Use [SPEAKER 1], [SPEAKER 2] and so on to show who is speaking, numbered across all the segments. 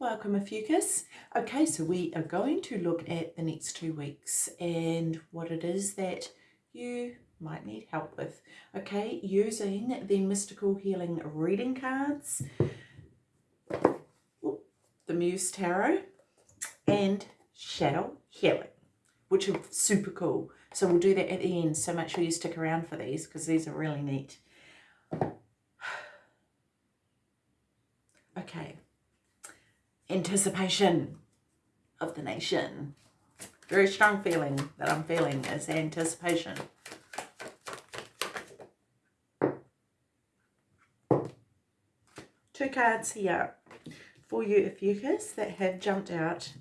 [SPEAKER 1] Welcome, Ophiuchus. Okay, so we are going to look at the next two weeks and what it is that you might need help with. Okay, using the Mystical Healing Reading Cards, the Muse Tarot, and Shadow Healing, which are super cool. So we'll do that at the end, so make sure you stick around for these because these are really neat. Okay, anticipation of the nation. Very strong feeling that I'm feeling is anticipation. Two cards here for you, Ophiuchus, that have jumped out.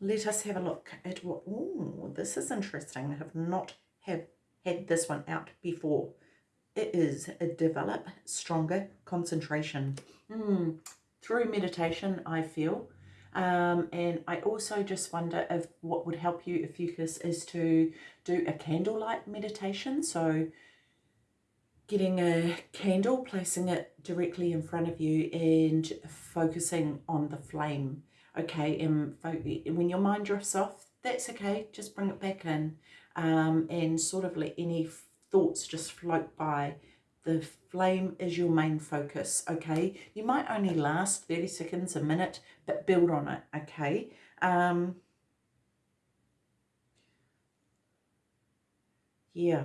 [SPEAKER 1] Let us have a look at what... Oh, this is interesting. I have not have had this one out before. It is a develop stronger concentration. Mm, through meditation, I feel. Um, and I also just wonder if what would help you, Ophiuchus, is to do a candlelight meditation. So getting a candle, placing it directly in front of you and focusing on the flame. Okay, and when your mind drifts off, that's okay. Just bring it back in um, and sort of let any thoughts just float by the flame is your main focus, okay? You might only last 30 seconds, a minute, but build on it, okay? Um, yeah.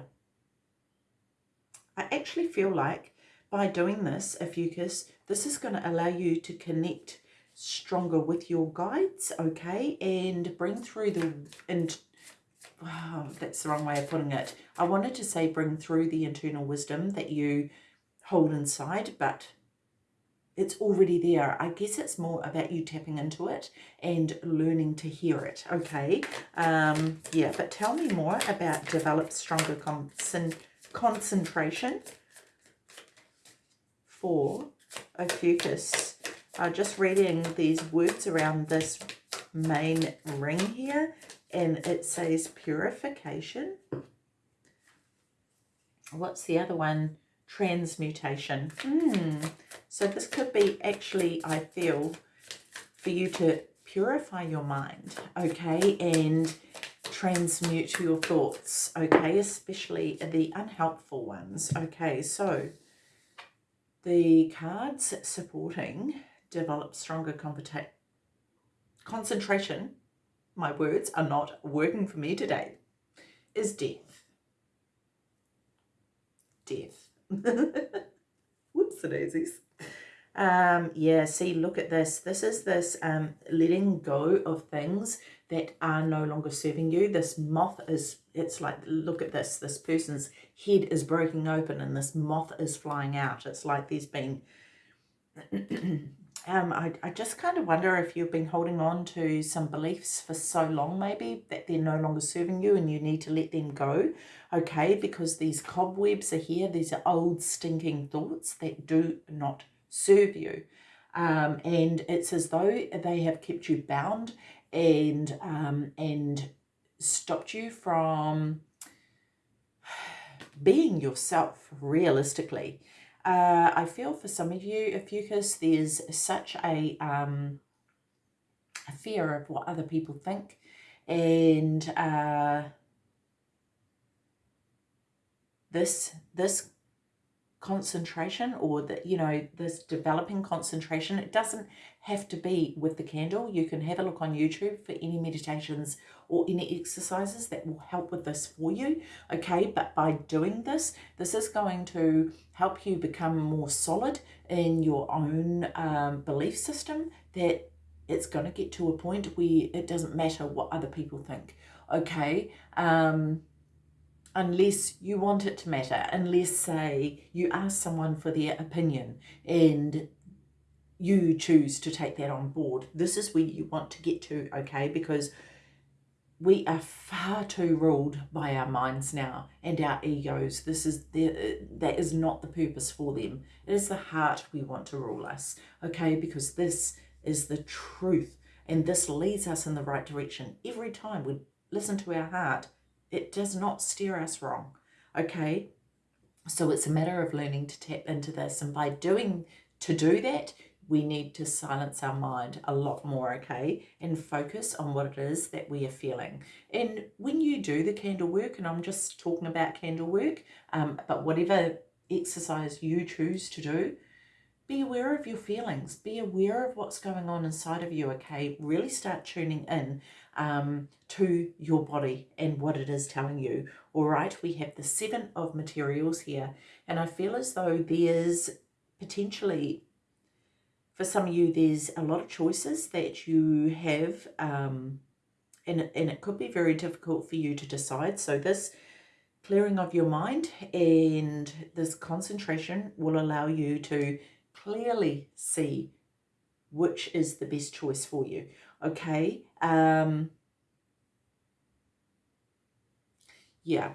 [SPEAKER 1] I actually feel like by doing this, Ophiuchus, this is going to allow you to connect stronger with your guides, okay? And bring through the, and oh, that's the wrong way of putting it. I wanted to say bring through the internal wisdom that you hold inside, but it's already there. I guess it's more about you tapping into it and learning to hear it, okay? Um, yeah, but tell me more about develop stronger concent concentration for Ophiuchus. Uh, just reading these words around this main ring here and it says purification. What's the other one? Transmutation. Hmm. So this could be actually, I feel, for you to purify your mind, okay, and transmute your thoughts, okay, especially the unhelpful ones, okay, so the cards supporting develop stronger concentration my words are not working for me today, is death. Death. Whoops, daisies. Um, yeah, see, look at this. This is this um, letting go of things that are no longer serving you. This moth is, it's like, look at this. This person's head is breaking open and this moth is flying out. It's like there's been um, I, I just kind of wonder if you've been holding on to some beliefs for so long maybe that they're no longer serving you and you need to let them go, okay? Because these cobwebs are here. These are old stinking thoughts that do not serve you. Um, and it's as though they have kept you bound and um, and stopped you from being yourself realistically. Uh, I feel for some of you, Ophiuchus, there's such a, um, a fear of what other people think. And uh, this this concentration or the you know this developing concentration it doesn't have to be with the candle. You can have a look on youtube for any meditations or any exercises that will help with this for you okay? But by doing this this is going to help you become more solid in your own um, belief system that it's going to get to a point where it doesn't matter what other people think okay? Um unless you want it to matter, unless, say, you ask someone for their opinion and you choose to take that on board. This is where you want to get to, okay? Because we are far too ruled by our minds now and our egos. This is the, that is not the purpose for them. It is the heart we want to rule us, okay? Because this is the truth and this leads us in the right direction. Every time we listen to our heart, it does not steer us wrong, okay? So it's a matter of learning to tap into this. And by doing, to do that, we need to silence our mind a lot more, okay, and focus on what it is that we are feeling. And when you do the candle work, and I'm just talking about candle work, um, but whatever exercise you choose to do, be aware of your feelings. Be aware of what's going on inside of you, okay? Really start tuning in um, to your body and what it is telling you. All right, we have the seven of materials here, and I feel as though there's potentially for some of you, there's a lot of choices that you have, um, and, and it could be very difficult for you to decide. So this clearing of your mind and this concentration will allow you to clearly see which is the best choice for you. Okay. Um, yeah.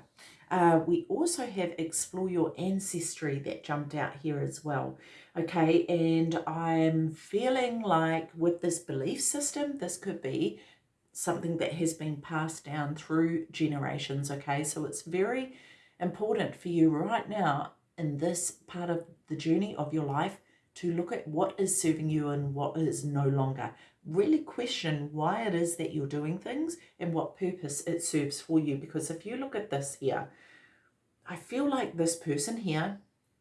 [SPEAKER 1] Uh, we also have explore your ancestry that jumped out here as well okay? And i'm feeling like with this belief system this could be something that has been passed down through generations okay? So it's very important for you right now in this part of the journey of your life to look at what is serving you and what is no longer. Really question why it is that you're doing things and what purpose it serves for you because if you look at this here i feel like this person here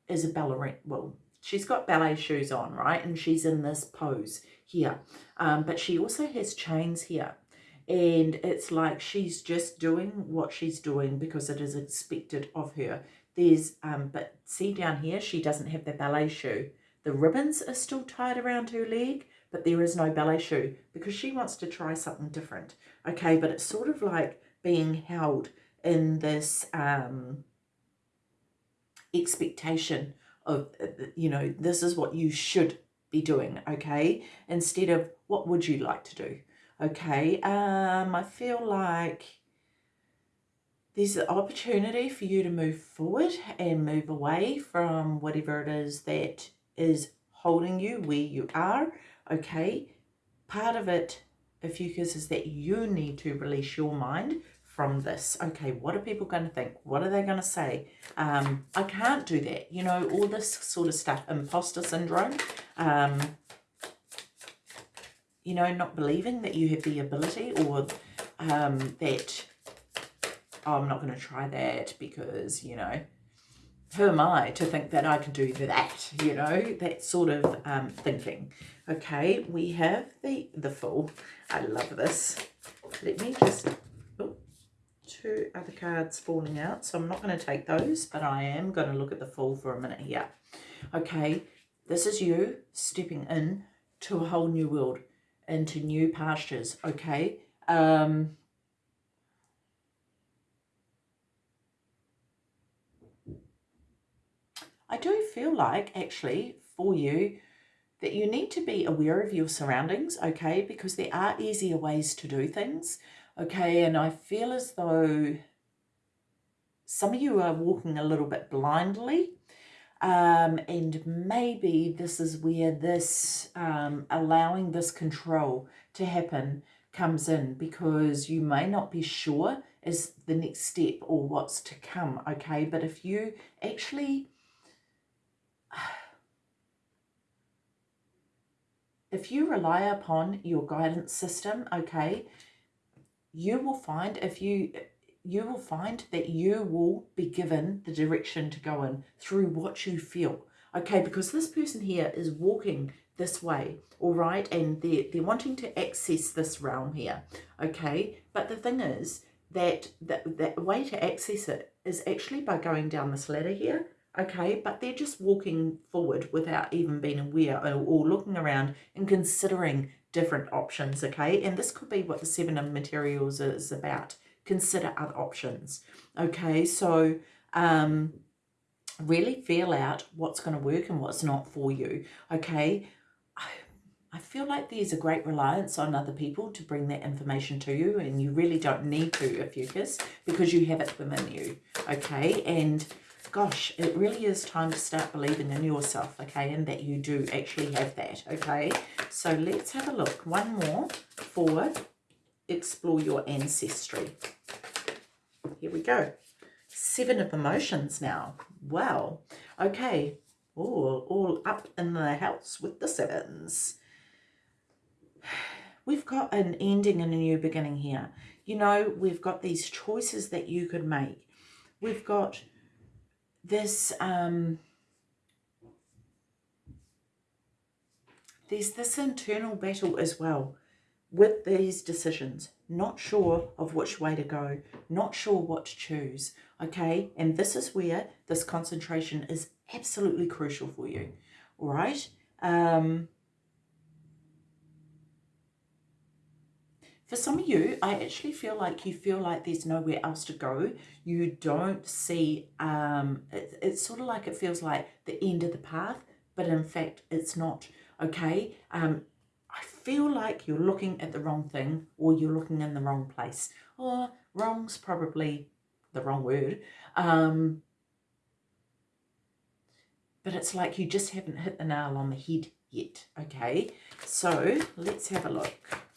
[SPEAKER 1] is a ballerina well she's got ballet shoes on, right? And she's in this pose here. Um, but she also has chains here. And it's like she's just doing what she's doing because it is expected of her. There's, um, but see down here, she doesn't have the ballet shoe. The ribbons are still tied around her leg, but there is no ballet shoe because she wants to try something different. Okay, but it's sort of like being held in this um, expectation of, uh, you know, this is what you should be doing, okay? Instead of what would you like to do, okay? Um, I feel like there's an opportunity for you to move forward and move away from whatever it is that is holding you where you are, okay? Part of it, if you is that you need to release your mind from this. Okay, what are people going to think? What are they going to say? Um, I can't do that. You know, all this sort of stuff. Imposter syndrome. Um, you know, not believing that you have the ability or um, that, oh, I'm not going to try that because, you know, who am I to think that I can do that, you know, that sort of um, thinking. Okay, we have the, the Fool. I love this. Let me just two other cards falling out, so I'm not going to take those, but I am going to look at the Fool for a minute here. Okay, this is you stepping in to a whole new world, into new pastures, okay? Um, I do feel like, actually, for you, that you need to be aware of your surroundings, okay? Because there are easier ways to do things. Okay, and I feel as though some of you are walking a little bit blindly. Um, and maybe this is where this um, allowing this control to happen comes in because you may not be sure is the next step or what's to come okay but if you actually if you rely upon your guidance system okay you will find if you you will find that you will be given the direction to go in through what you feel. Okay because this person here is walking this way all right and they're, they're wanting to access this realm here okay? But the thing is that that, that way to access it is actually by going down this ladder here okay? But they're just walking forward without even being aware or, or looking around and considering different options, okay? And this could be what the seven of materials is about. Consider other options, okay? So um, really feel out what's going to work and what's not for you, okay? I feel like there's a great reliance on other people to bring that information to you and you really don't need to if you kiss because you have it within you, okay? And gosh, it really is time to start believing in yourself, okay, and that you do actually have that, okay? So let's have a look. One more for explore your ancestry. Here we go. Seven of emotions now. Wow. Okay. all, all up in the house with the sevens. We've got an ending and a new beginning here. You know, we've got these choices that you could make. We've got this, um, there's this internal battle as well with these decisions. Not sure of which way to go, not sure what to choose, okay? And this is where this concentration is absolutely crucial for you, all right? Um, for some of you, I actually feel like you feel like there's nowhere else to go. You don't see, um, it, it's sort of like it feels like the end of the path, but in fact, it's not, okay? Um, I feel like you're looking at the wrong thing or you're looking in the wrong place. Or wrong's probably the wrong word. Um, but it's like you just haven't hit the nail on the head yet, okay? So let's have a look.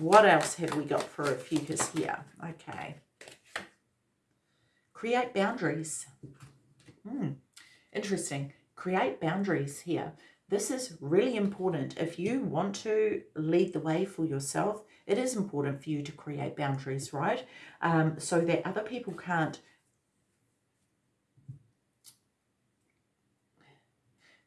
[SPEAKER 1] What else have we got for Ophiuchus here? Okay. Create boundaries. Hmm, interesting. Create boundaries here. This is really important. If you want to lead the way for yourself, it is important for you to create boundaries, right? Um, so that other people can't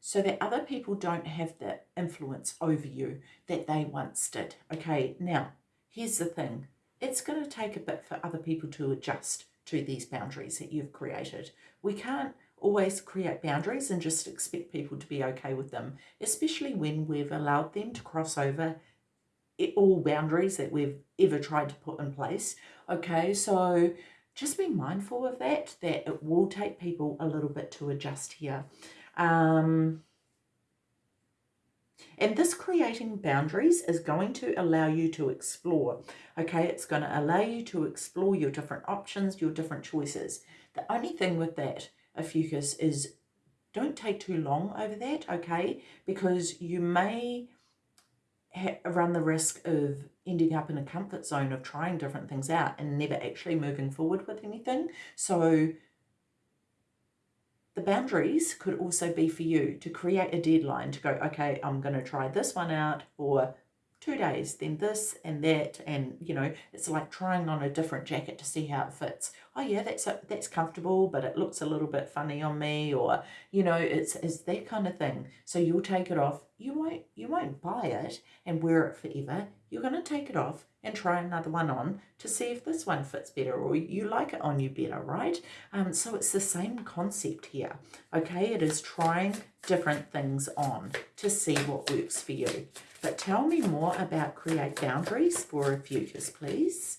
[SPEAKER 1] so that other people don't have the influence over you that they once did. Okay, now, here's the thing. It's going to take a bit for other people to adjust to these boundaries that you've created. We can't always create boundaries and just expect people to be okay with them, especially when we've allowed them to cross over all boundaries that we've ever tried to put in place. Okay, so just be mindful of that, that it will take people a little bit to adjust here. Um, and this creating boundaries is going to allow you to explore. Okay, it's going to allow you to explore your different options, your different choices. The only thing with that, Ophiuchus, is don't take too long over that, okay? Because you may run the risk of ending up in a comfort zone of trying different things out and never actually moving forward with anything. So the boundaries could also be for you to create a deadline to go, okay, I'm going to try this one out for two days, then this and that. And, you know, it's like trying on a different jacket to see how it fits. Oh, yeah, that's a, that's comfortable, but it looks a little bit funny on me. Or, you know, it's, it's that kind of thing. So you'll take it off. You won't, you won't buy it and wear it forever. You're going to take it off and try another one on to see if this one fits better or you like it on you better, right? Um, so it's the same concept here, okay? It is trying different things on to see what works for you. But tell me more about create boundaries for Ophiuchus, please.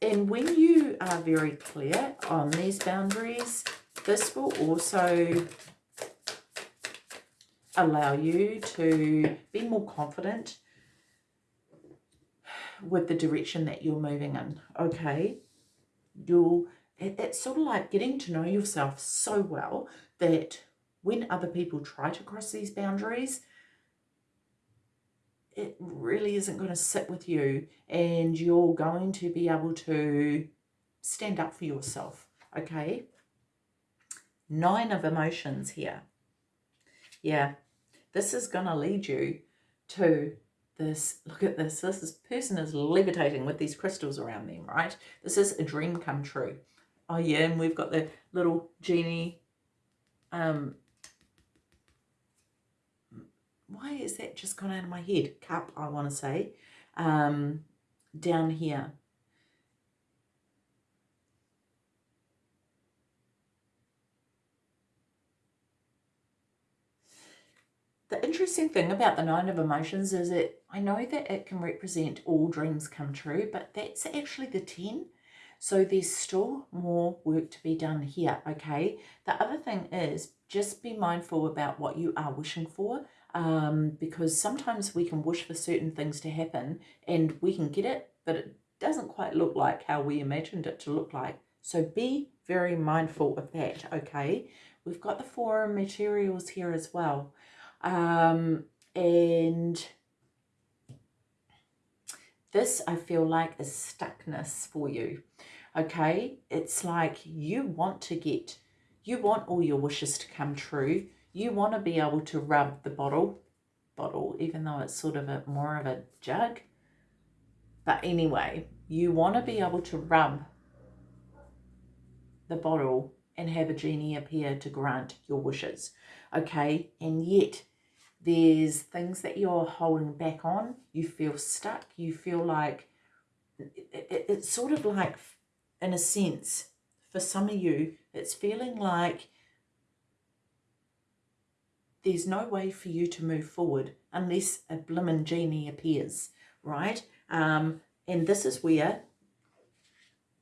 [SPEAKER 1] And when you are very clear on these boundaries, this will also allow you to be more confident with the direction that you're moving in, okay? You'll, it, it's sort of like getting to know yourself so well that when other people try to cross these boundaries, it really isn't going to sit with you and you're going to be able to stand up for yourself, okay? Nine of emotions here. Yeah, this is going to lead you to this, look at this, this is, person is levitating with these crystals around them, right? This is a dream come true. Oh yeah, and we've got the little genie, um, why is that just gone out of my head? Cup, I want to say, um, down here. The interesting thing about the Nine of Emotions is that I know that it can represent all dreams come true, but that's actually the 10. So there's still more work to be done here, okay? The other thing is just be mindful about what you are wishing for um, because sometimes we can wish for certain things to happen and we can get it, but it doesn't quite look like how we imagined it to look like. So be very mindful of that, okay? We've got the four materials here as well. Um, and this I feel like is stuckness for you. Okay, it's like you want to get, You want all your wishes to come true. You want to be able to rub the bottle, bottle, even though it's sort of a more of a jug. But anyway, you want to be able to rub the bottle and have a genie appear to grant your wishes. Okay, and yet there's things that you're holding back on. You feel stuck. You feel like it, it's sort of like, in a sense, for some of you, it's feeling like there's no way for you to move forward unless a blimmin' genie appears, right? Um, and this is where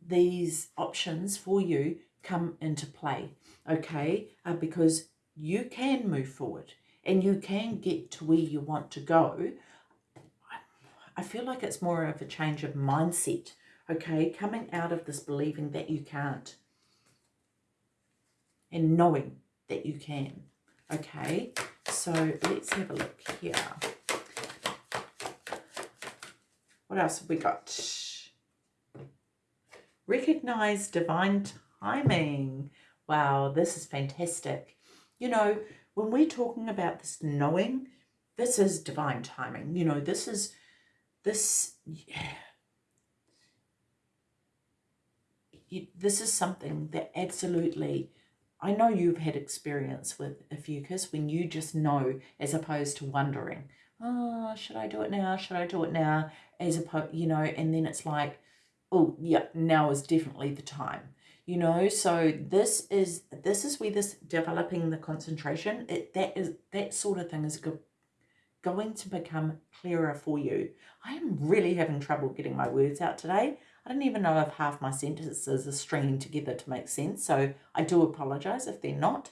[SPEAKER 1] these options for you come into play, okay? Uh, because you can move forward and you can get to where you want to go. I feel like it's more of a change of mindset, okay? Coming out of this believing that you can't and knowing that you can, okay? So let's have a look here. What else have we got? Recognize divine timing. Wow, this is fantastic. You know, when we're talking about this knowing, this is divine timing. You know, this is, this, yeah. this is something that absolutely, I know you've had experience with Ophiuchus when you just know as opposed to wondering, oh, should I do it now? Should I do it now? As opposed, you know, and then it's like, oh, yeah, now is definitely the time you know so this is this is where this developing the concentration it that is that sort of thing is go, going to become clearer for you. I am really having trouble getting my words out today. I don't even know if half my sentences are stringing together to make sense so i do apologize if they're not.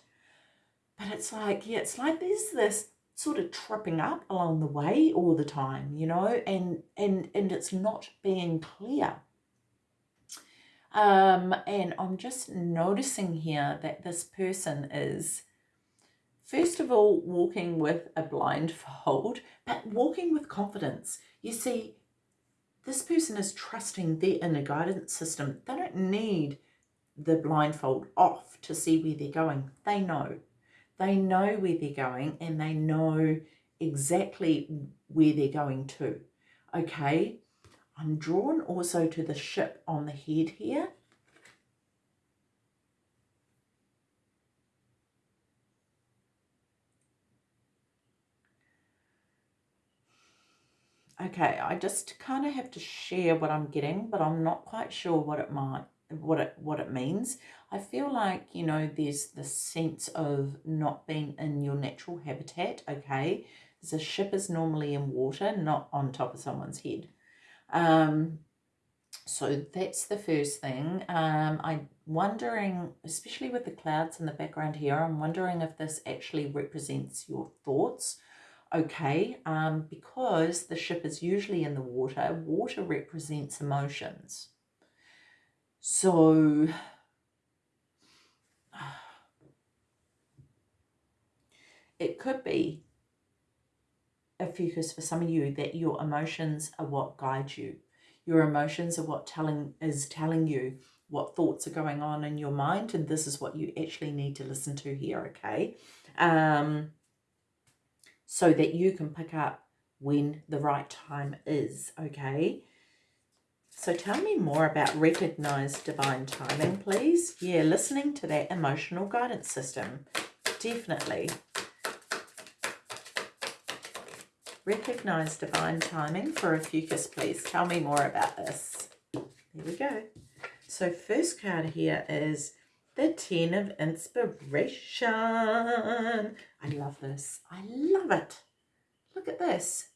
[SPEAKER 1] But it's like yeah it's like there's this sort of tripping up along the way all the time you know and and and it's not being clear um, and I'm just noticing here that this person is, first of all, walking with a blindfold, but walking with confidence. You see, this person is trusting their inner guidance system. They don't need the blindfold off to see where they're going. They know. They know where they're going and they know exactly where they're going to. Okay, I'm drawn also to the ship on the head here. Okay, I just kind of have to share what I'm getting, but I'm not quite sure what it might what it what it means. I feel like, you know, there's the sense of not being in your natural habitat, okay? The ship is normally in water, not on top of someone's head. Um, so that's the first thing. Um, I'm wondering, especially with the clouds in the background here, I'm wondering if this actually represents your thoughts. Okay, um, because the ship is usually in the water, water represents emotions. So, it could be a focus for some of you that your emotions are what guide you. Your emotions are what telling is telling you what thoughts are going on in your mind and this is what you actually need to listen to here, okay? Um, so that you can pick up when the right time is, okay? So tell me more about recognized divine timing, please. Yeah, listening to that emotional guidance system. Definitely. Recognize divine timing for Ophiuchus, please. Tell me more about this. There we go. So first card here is the Ten of Inspiration. I love this. I love it. Look at this.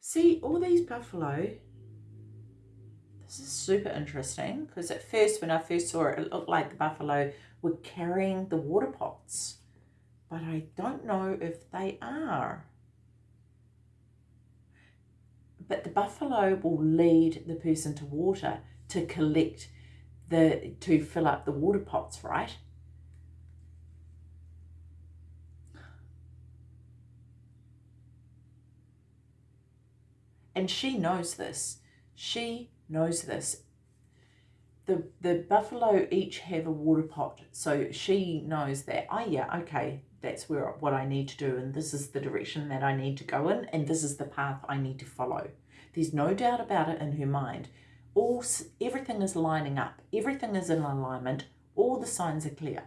[SPEAKER 1] See, all these buffalo. This is super interesting because at first, when I first saw it, it looked like the buffalo were carrying the water pots. But I don't know if they are but the buffalo will lead the person to water to collect the to fill up the water pots right? And she knows this. She knows this. The the buffalo each have a water pot so she knows that oh yeah okay that's where what i need to do and this is the direction that i need to go in and this is the path i need to follow. There's no doubt about it in her mind. All everything is lining up. Everything is in alignment. All the signs are clear.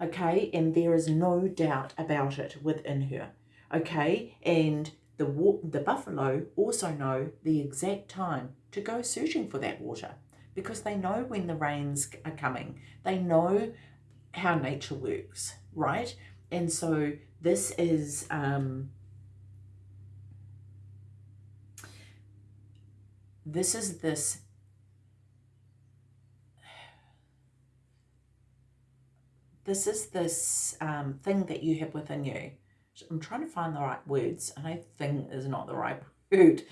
[SPEAKER 1] Okay? And there is no doubt about it within her. Okay? And the the buffalo also know the exact time to go searching for that water because they know when the rains are coming. They know how nature works, right? And so this is um, this is this this is this um, thing that you have within you. I'm trying to find the right words. I know thing is not the right word,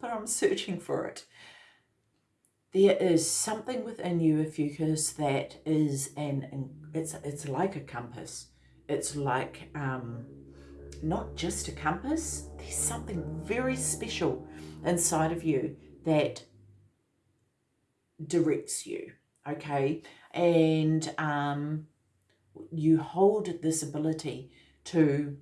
[SPEAKER 1] but I'm searching for it there is something within you, if you Ophiuchus, that is an, it's, it's like a compass. It's like um, not just a compass, there's something very special inside of you that directs you, okay? And um, you hold this ability to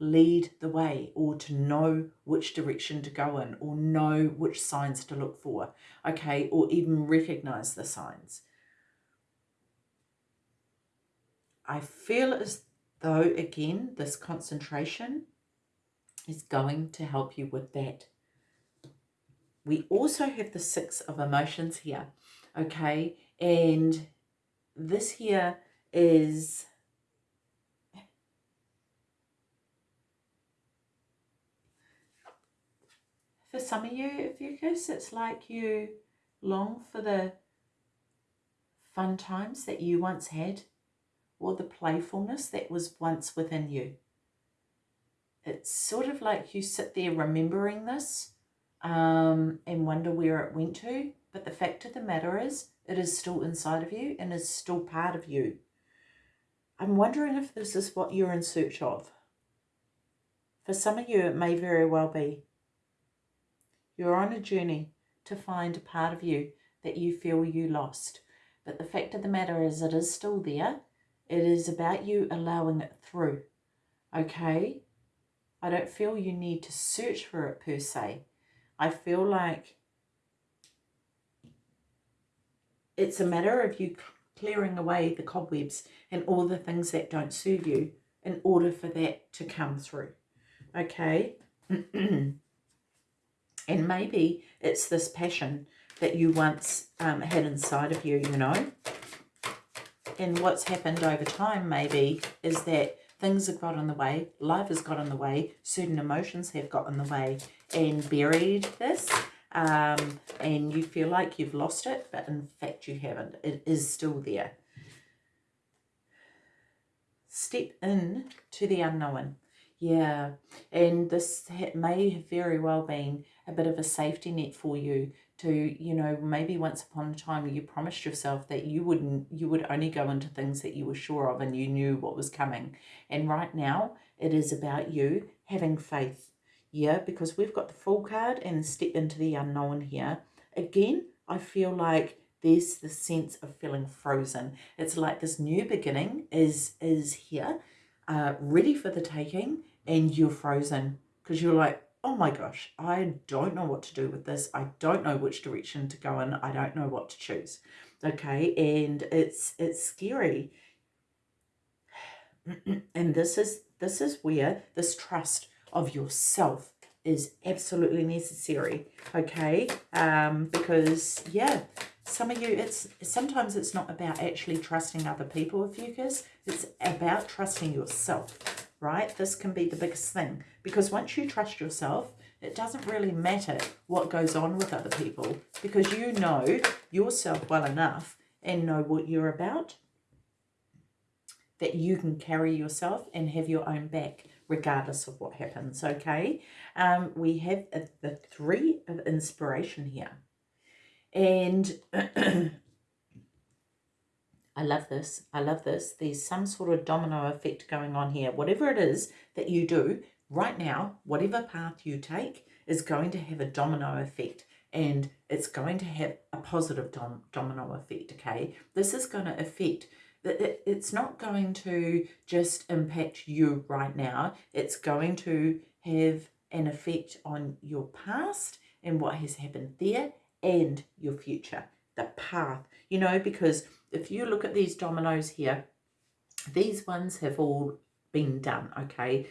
[SPEAKER 1] lead the way or to know which direction to go in or know which signs to look for, okay, or even recognize the signs. I feel as though, again, this concentration is going to help you with that. We also have the six of emotions here, okay, and this here is for some of you, Ophiuchus, it's like you long for the fun times that you once had or the playfulness that was once within you. It's sort of like you sit there remembering this um, and wonder where it went to. But the fact of the matter is, it is still inside of you and is still part of you. I'm wondering if this is what you're in search of. For some of you, it may very well be. You're on a journey to find a part of you that you feel you lost. But the fact of the matter is it is still there. It is about you allowing it through. Okay? I don't feel you need to search for it per se. I feel like it's a matter of you clearing away the cobwebs and all the things that don't serve you in order for that to come through. Okay? And maybe it's this passion that you once um, had inside of you, you know. And what's happened over time maybe is that things have got in the way, life has got in the way, certain emotions have got in the way and buried this. Um, and you feel like you've lost it, but in fact you haven't. It is still there. Step in to the unknown. Yeah, and this may have very well been a bit of a safety net for you to, you know, maybe once upon a time you promised yourself that you wouldn't, you would only go into things that you were sure of and you knew what was coming. And right now it is about you having faith. Yeah, because we've got the full card and step into the unknown here. Again, I feel like there's the sense of feeling frozen. It's like this new beginning is is here, uh, ready for the taking, and you're frozen because you're like, oh my gosh, I don't know what to do with this. I don't know which direction to go in. I don't know what to choose. Okay, and it's it's scary. and this is this is where this trust of yourself is absolutely necessary. Okay, um, because yeah, some of you, it's sometimes it's not about actually trusting other people, Ophiuchus. It's about trusting yourself right? This can be the biggest thing because once you trust yourself, it doesn't really matter what goes on with other people because you know yourself well enough and know what you're about that you can carry yourself and have your own back regardless of what happens, okay? Um, we have a, the three of inspiration here. And I love this. I love this. There's some sort of domino effect going on here. Whatever it is that you do right now, whatever path you take is going to have a domino effect. and it's going to have a positive dom domino effect, okay? This is going to affect, it's not going to just impact you right now. It's going to have an effect on your past and what has happened there and your future, the path, you know, because if you look at these dominoes here, these ones have all been done, okay?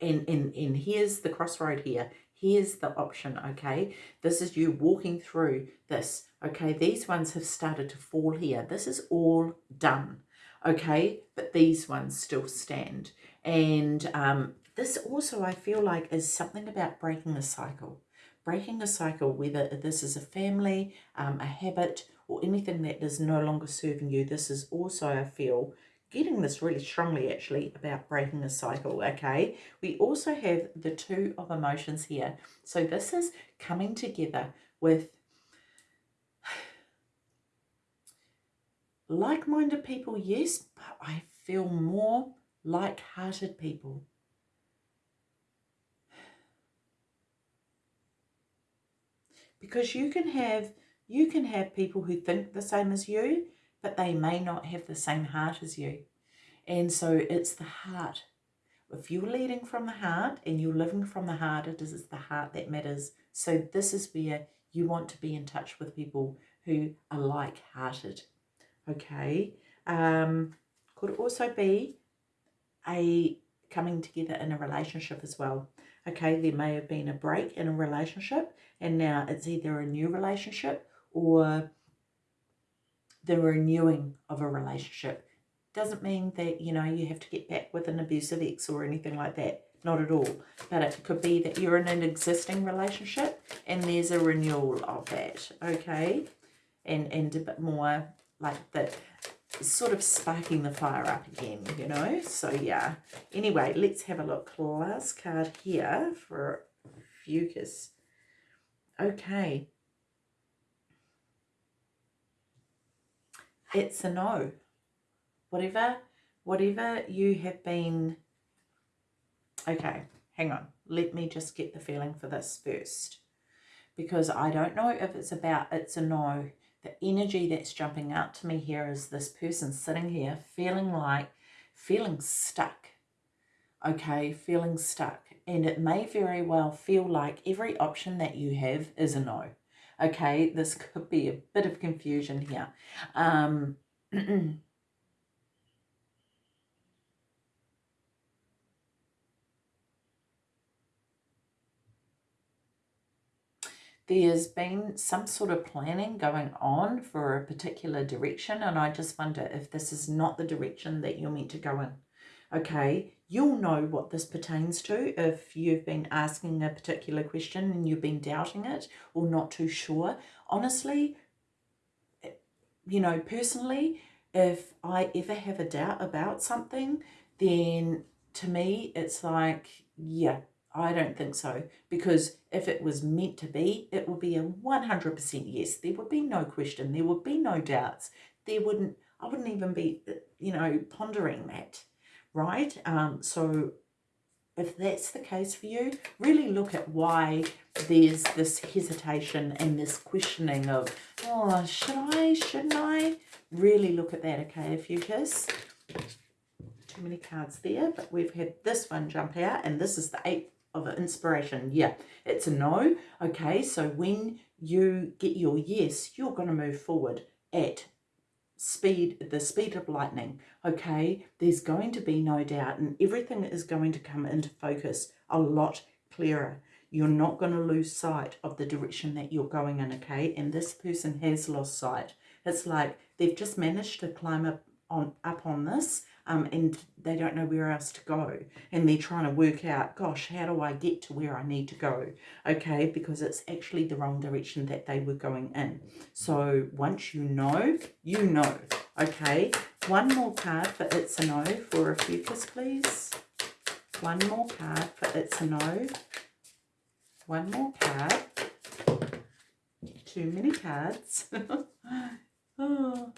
[SPEAKER 1] And, and, and here's the crossroad here. Here's the option, okay? This is you walking through this, okay? These ones have started to fall here. This is all done, okay? But these ones still stand. And um, this also, I feel like, is something about breaking a cycle. Breaking a cycle, whether this is a family, um, a habit, or anything that is no longer serving you. This is also, I feel, getting this really strongly actually about breaking a cycle, okay? We also have the two of emotions here. So this is coming together with like-minded people, yes, but I feel more like-hearted people. Because you can have you can have people who think the same as you, but they may not have the same heart as you. And so it's the heart. If you're leading from the heart and you're living from the heart, it is the heart that matters. So this is where you want to be in touch with people who are like-hearted. Okay. Um, could also be a coming together in a relationship as well. Okay, there may have been a break in a relationship and now it's either a new relationship or the renewing of a relationship. Doesn't mean that, you know, you have to get back with an abusive ex or anything like that. Not at all. But it could be that you're in an existing relationship and there's a renewal of that, okay? And, and a bit more like the sort of sparking the fire up again, you know? So, yeah. Anyway, let's have a look. Last card here for Ophiuchus. Okay. It's a no. Whatever, whatever you have been, okay, hang on. Let me just get the feeling for this first. Because I don't know if it's about it's a no. The energy that's jumping out to me here is this person sitting here feeling like, feeling stuck. Okay, feeling stuck. And it may very well feel like every option that you have is a no. Okay, this could be a bit of confusion here. Um, there's been some sort of planning going on for a particular direction and I just wonder if this is not the direction that you're meant to go in. Okay, you'll know what this pertains to if you've been asking a particular question and you've been doubting it or not too sure. Honestly, you know, personally, if I ever have a doubt about something, then to me, it's like, yeah, I don't think so. Because if it was meant to be, it would be a 100% yes. There would be no question. There would be no doubts. There wouldn't, I wouldn't even be, you know, pondering that right? Um, so if that's the case for you, really look at why there's this hesitation and this questioning of, oh, should I, shouldn't I? Really look at that, okay, Ophiuchus? Too many cards there, but we've had this one jump out, and this is the eight of inspiration. Yeah, it's a no. Okay, so when you get your yes, you're going to move forward at speed, the speed of lightning, okay? There's going to be no doubt and everything is going to come into focus a lot clearer. You're not going to lose sight of the direction that you're going in, okay? And this person has lost sight. It's like they've just managed to climb up on, up on this um, and they don't know where else to go. And they're trying to work out, gosh, how do I get to where I need to go? Okay, because it's actually the wrong direction that they were going in. So once you know, you know. Okay, one more card for It's a No for Ophiuchus, please. One more card for It's a No. One more card. Too many cards. oh.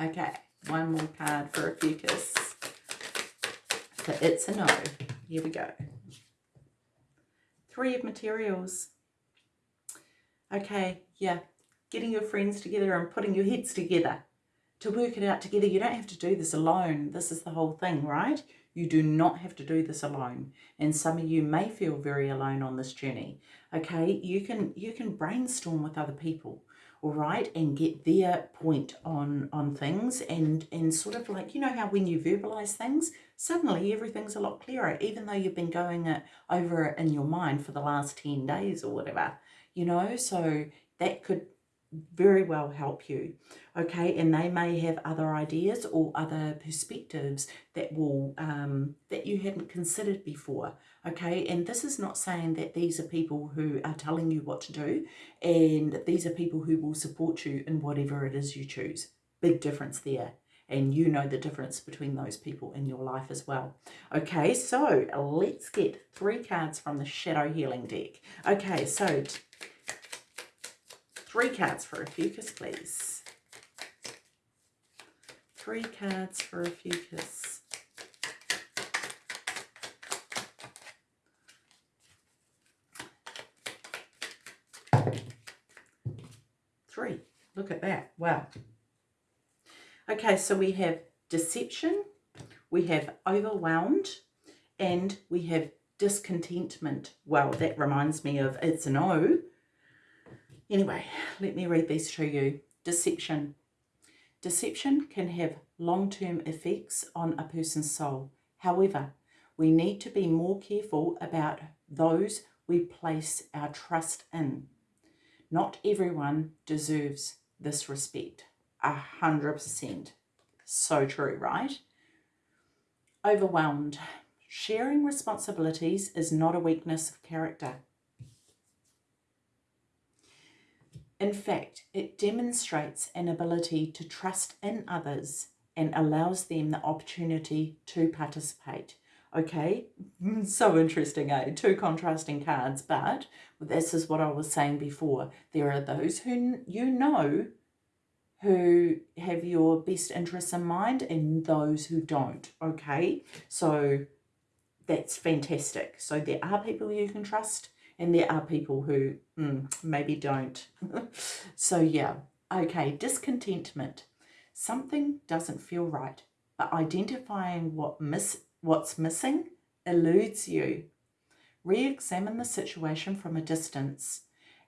[SPEAKER 1] Okay one more card for Ophiuchus. So it's a no. Here we go. Three of materials. Okay, yeah, getting your friends together and putting your heads together to work it out together. You don't have to do this alone. This is the whole thing, right? You do not have to do this alone. And some of you may feel very alone on this journey. Okay, you can you can brainstorm with other people, all right, and get their point on on things and and sort of like you know how when you verbalize things, suddenly everything's a lot clearer, even though you've been going it over in your mind for the last 10 days or whatever, you know, so that could very well help you okay? And they may have other ideas or other perspectives that will um, that you hadn't considered before okay and this is not saying that these are people who are telling you what to do and these are people who will support you in whatever it is you choose big difference there and you know the difference between those people in your life as well. Okay, so let's get three cards from the Shadow Healing deck. Okay, so Three cards for Ophiuchus, please. Three cards for Ophiuchus. Three. Look at that. Wow. Okay, so we have deception, we have overwhelmed, and we have discontentment. Well, that reminds me of it's an O Anyway, let me read these to you. Deception. Deception can have long-term effects on a person's soul. However, we need to be more careful about those we place our trust in. Not everyone deserves this respect. A hundred percent. So true, right? Overwhelmed. Sharing responsibilities is not a weakness of character. In fact, it demonstrates an ability to trust in others and allows them the opportunity to participate. Okay, so interesting, eh? Two contrasting cards, but this is what I was saying before. There are those who you know who have your best interests in mind and those who don't, okay? So that's fantastic. So there are people you can trust and there are people who mm, maybe don't. so yeah, okay, discontentment. Something doesn't feel right, but identifying what miss what's missing eludes you. Re-examine the situation from a distance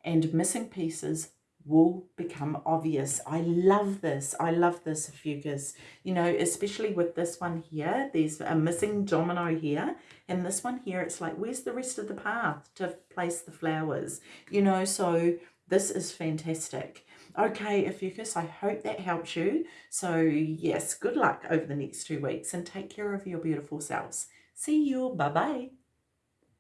[SPEAKER 1] and missing pieces will become obvious. I love this. I love this, Ophiuchus. You know, especially with this one here, there's a missing domino here. And this one here, it's like, where's the rest of the path to place the flowers? You know, so this is fantastic. Okay, Ophiuchus, I hope that helps you. So yes, good luck over the next two weeks and take care of your beautiful selves. See you. Bye-bye.